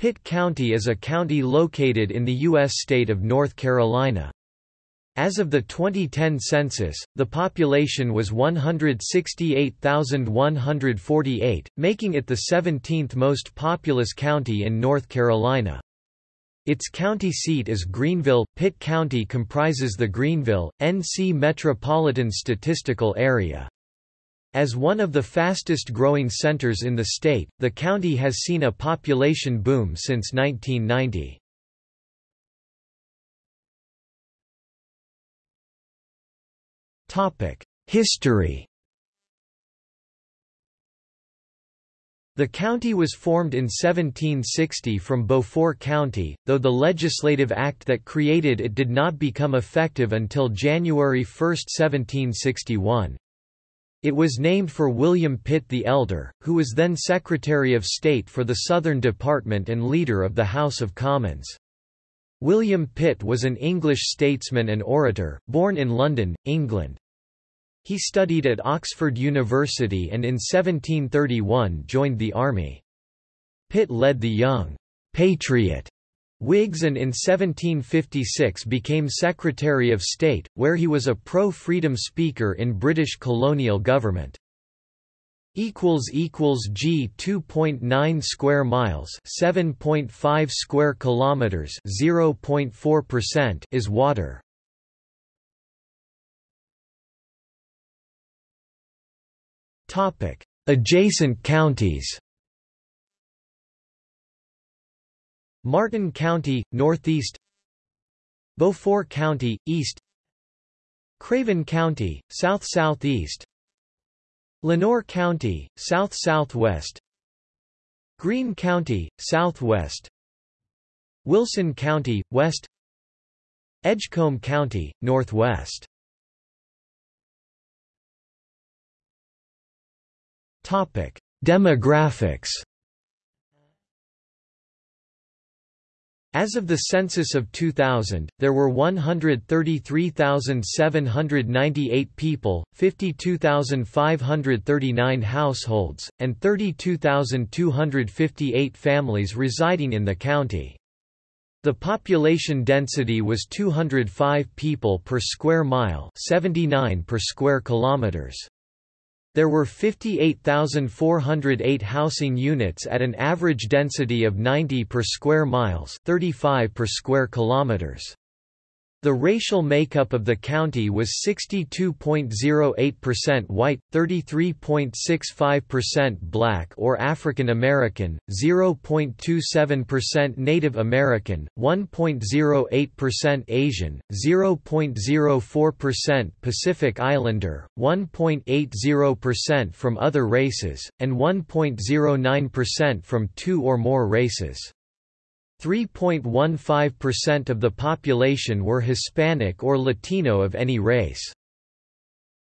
Pitt County is a county located in the U.S. state of North Carolina. As of the 2010 census, the population was 168,148, making it the 17th most populous county in North Carolina. Its county seat is Greenville. Pitt County comprises the Greenville, NC Metropolitan Statistical Area. As one of the fastest growing centers in the state, the county has seen a population boom since 1990. History The county was formed in 1760 from Beaufort County, though the legislative act that created it did not become effective until January 1, 1761. It was named for William Pitt the Elder, who was then Secretary of State for the Southern Department and leader of the House of Commons. William Pitt was an English statesman and orator, born in London, England. He studied at Oxford University and in 1731 joined the army. Pitt led the Young Patriot Whigs and in 1756 became Secretary of State, where he was a pro-freedom speaker in British colonial government. G 2.9 square miles 7.5 square kilometers 0.4% is water. Topic adjacent counties Martin County northeast. Beaufort County east. Craven County south southeast. Lenoir County, south-southwest Greene County, southwest. Wilson County, west. Edgecombe County, northwest. Demographics As of the census of 2000, there were 133,798 people, 52,539 households, and 32,258 families residing in the county. The population density was 205 people per square mile, 79 per square kilometers. There were 58,408 housing units at an average density of 90 per square miles 35 per square kilometers. The racial makeup of the county was 62.08% white, 33.65% black or African American, 0.27% Native American, 1.08% Asian, 0.04% Pacific Islander, 1.80% from other races, and 1.09% from two or more races. 3.15% of the population were Hispanic or Latino of any race.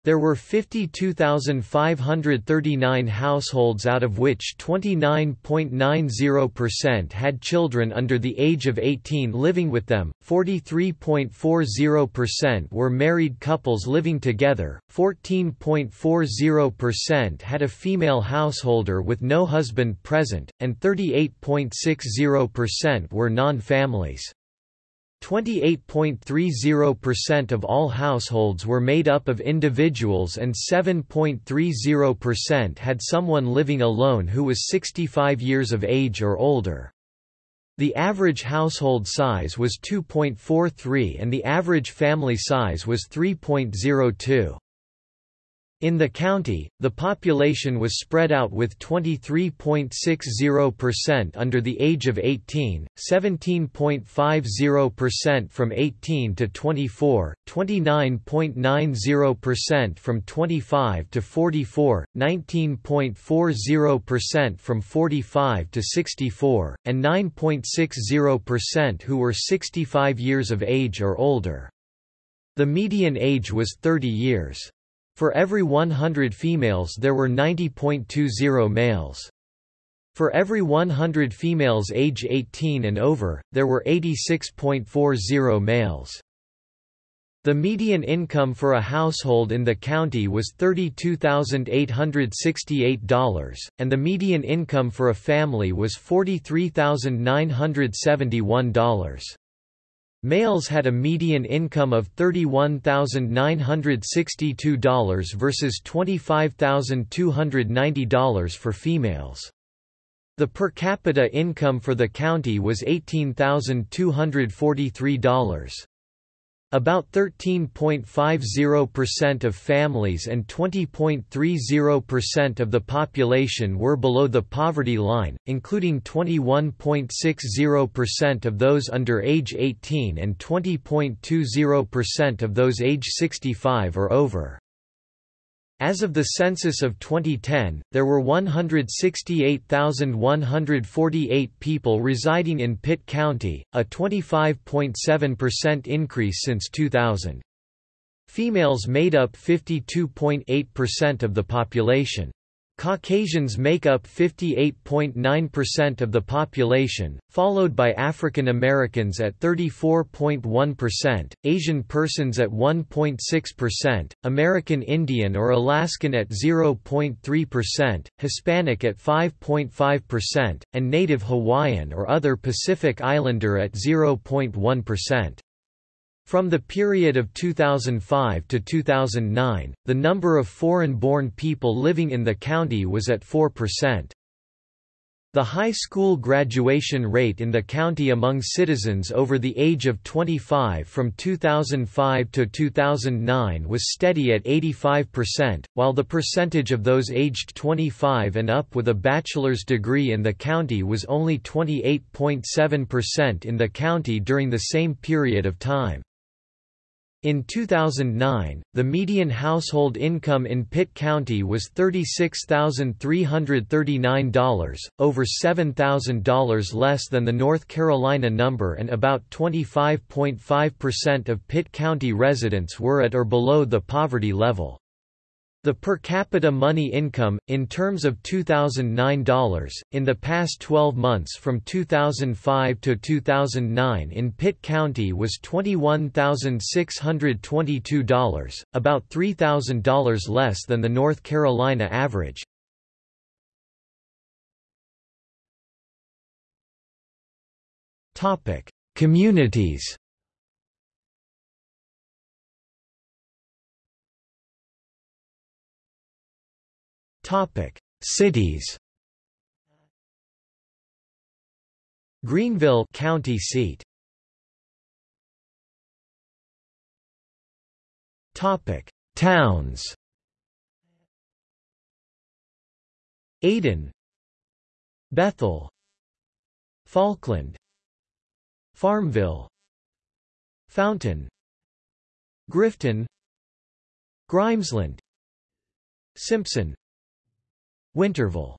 There were 52,539 households out of which 29.90% had children under the age of 18 living with them, 43.40% were married couples living together, 14.40% had a female householder with no husband present, and 38.60% were non-families. 28.30% of all households were made up of individuals and 7.30% had someone living alone who was 65 years of age or older. The average household size was 2.43 and the average family size was 3.02. In the county, the population was spread out with 23.60% under the age of 18, 17.50% from 18 to 24, 29.90% from 25 to 44, 19.40% from 45 to 64, and 9.60% who were 65 years of age or older. The median age was 30 years. For every 100 females there were 90.20 males. For every 100 females age 18 and over, there were 86.40 males. The median income for a household in the county was $32,868, and the median income for a family was $43,971. Males had a median income of $31,962 versus $25,290 for females. The per capita income for the county was $18,243. About 13.50% of families and 20.30% of the population were below the poverty line, including 21.60% of those under age 18 and 20.20% of those age 65 or over. As of the census of 2010, there were 168,148 people residing in Pitt County, a 25.7% increase since 2000. Females made up 52.8% of the population. Caucasians make up 58.9% of the population, followed by African Americans at 34.1%, Asian persons at 1.6%, American Indian or Alaskan at 0.3%, Hispanic at 5.5%, and Native Hawaiian or other Pacific Islander at 0.1%. From the period of 2005 to 2009, the number of foreign-born people living in the county was at 4%. The high school graduation rate in the county among citizens over the age of 25 from 2005 to 2009 was steady at 85%, while the percentage of those aged 25 and up with a bachelor's degree in the county was only 28.7% in the county during the same period of time. In 2009, the median household income in Pitt County was $36,339, over $7,000 less than the North Carolina number and about 25.5% of Pitt County residents were at or below the poverty level. The per capita money income, in terms of 2009 dollars, in the past 12 months from 2005 to 2009 in Pitt County was $21,622, about $3,000 less than the North Carolina average. Communities Topic: Cities. Greenville county seat. Topic: Towns. Ayden, Bethel, Falkland, Farmville, Fountain, Grifton, Grimesland, Simpson, Winterville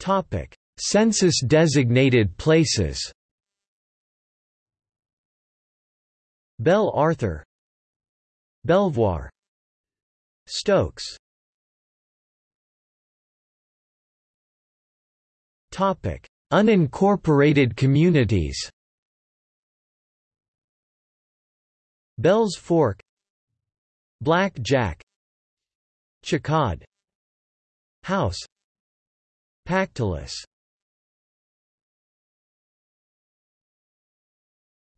Topic: Census-designated places. Belle Arthur, Belvoir, Stokes. Topic: Unincorporated communities. Bells Fork, Black Jack Chicod House Pactolus.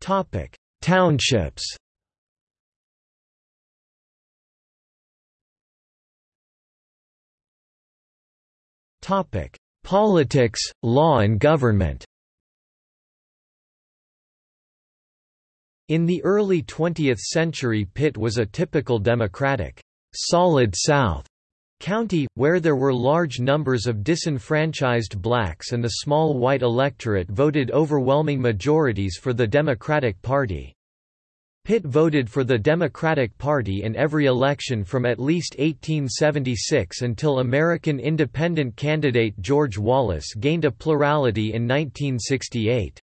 Topic Townships. Topic Politics, law and government In the early 20th century Pitt was a typical Democratic, «solid South» county, where there were large numbers of disenfranchised blacks and the small white electorate voted overwhelming majorities for the Democratic Party. Pitt voted for the Democratic Party in every election from at least 1876 until American independent candidate George Wallace gained a plurality in 1968.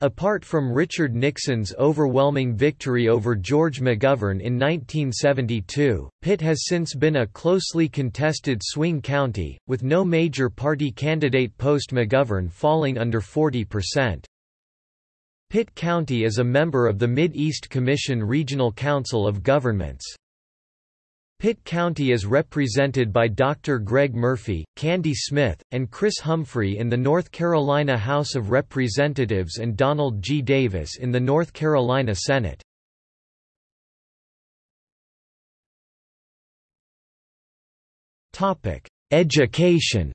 Apart from Richard Nixon's overwhelming victory over George McGovern in 1972, Pitt has since been a closely contested swing county, with no major party candidate post-McGovern falling under 40%. Pitt County is a member of the Mid-East Commission Regional Council of Governments. Pitt County is represented by Dr. Greg Murphy, Kandie Smith, and Chris Humphrey in the North Carolina House of Representatives and Donald G. Davis in the North Carolina Senate. Education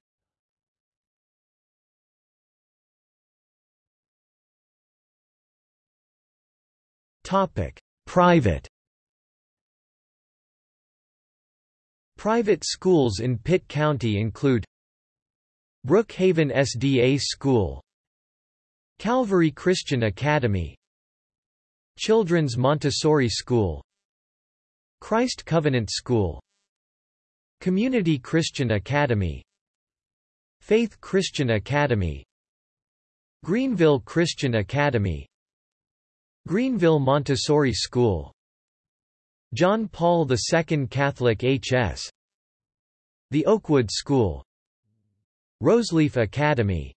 Private Private schools in Pitt County include Brookhaven SDA School Calvary Christian Academy Children's Montessori School Christ Covenant School Community Christian Academy Faith Christian Academy Greenville Christian Academy Greenville Montessori School John Paul II Catholic H.S. The Oakwood School Roseleaf Academy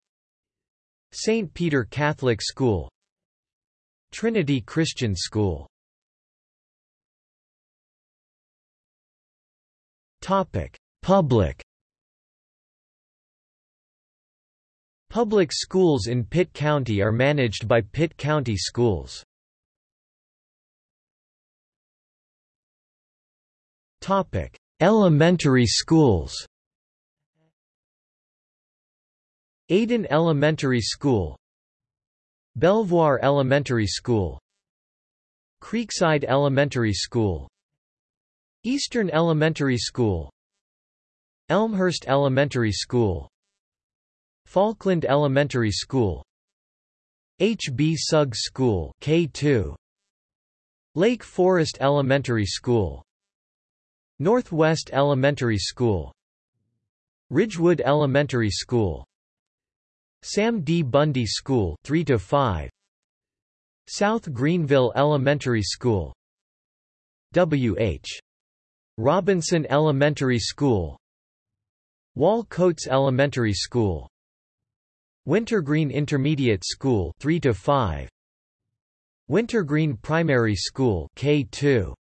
St. Peter Catholic School Trinity Christian School Topic. Public Public schools in Pitt County are managed by Pitt County Schools. Elementary schools. Ayden Elementary School, Belvoir Elementary School, Creekside Elementary School, Eastern Elementary School, Elmhurst Elementary School, Falkland Elementary School, H. B. Suggs School K2, Lake Forest Elementary School Northwest Elementary School Ridgewood Elementary School Sam D. Bundy School 3 to 5 South Greenville Elementary School W. H. Robinson Elementary School Wahl-Coates Elementary School Wintergreen Intermediate School 3 to 5 Wintergreen Primary School K2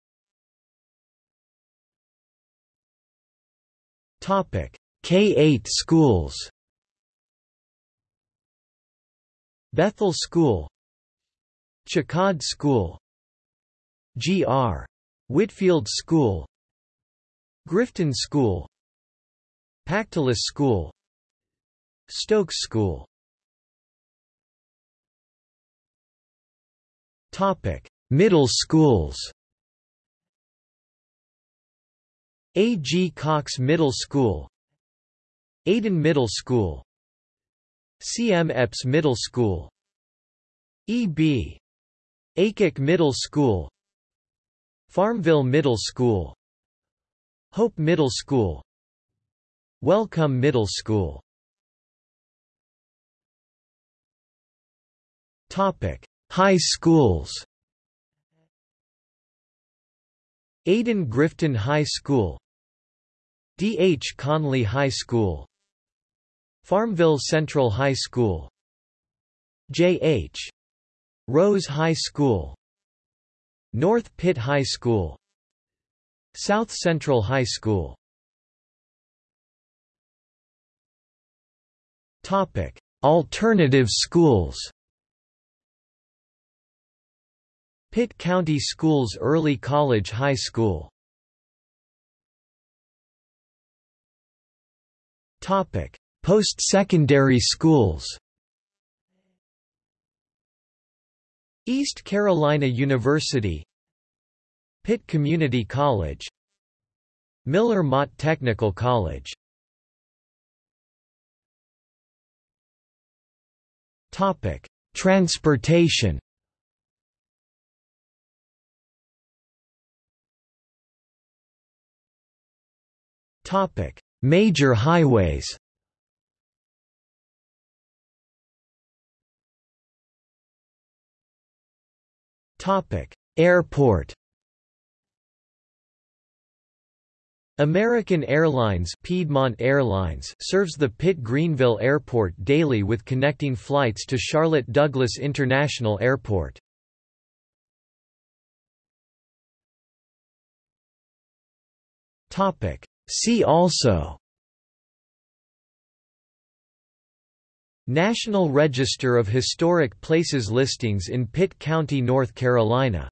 K-8 schools Bethel School Chicod School G.R. Whitfield School Grifton School Pactolus School Stokes School Topic: Middle schools A. G. Cox Middle School Ayden Middle School C. M. Epps Middle School E. B. Aycock Middle School Farmville Middle School Hope Middle School Wellcome Middle School Topic. High schools Ayden Grifton High School D. H. Conley High School Farmville Central High School J. H. Rose High School North Pitt High School South Central High School Topic: Alternative schools. Pitt County Schools Early College High School Post-secondary schools East Carolina University Pitt Community College Miller Motte Technical College Topic: Transportation Major highways Airport American Airlines Piedmont Airlines serves the Pitt-Greenville Airport daily with connecting flights to Charlotte Douglas International Airport. See also National Register of Historic Places listings in Pitt County, North Carolina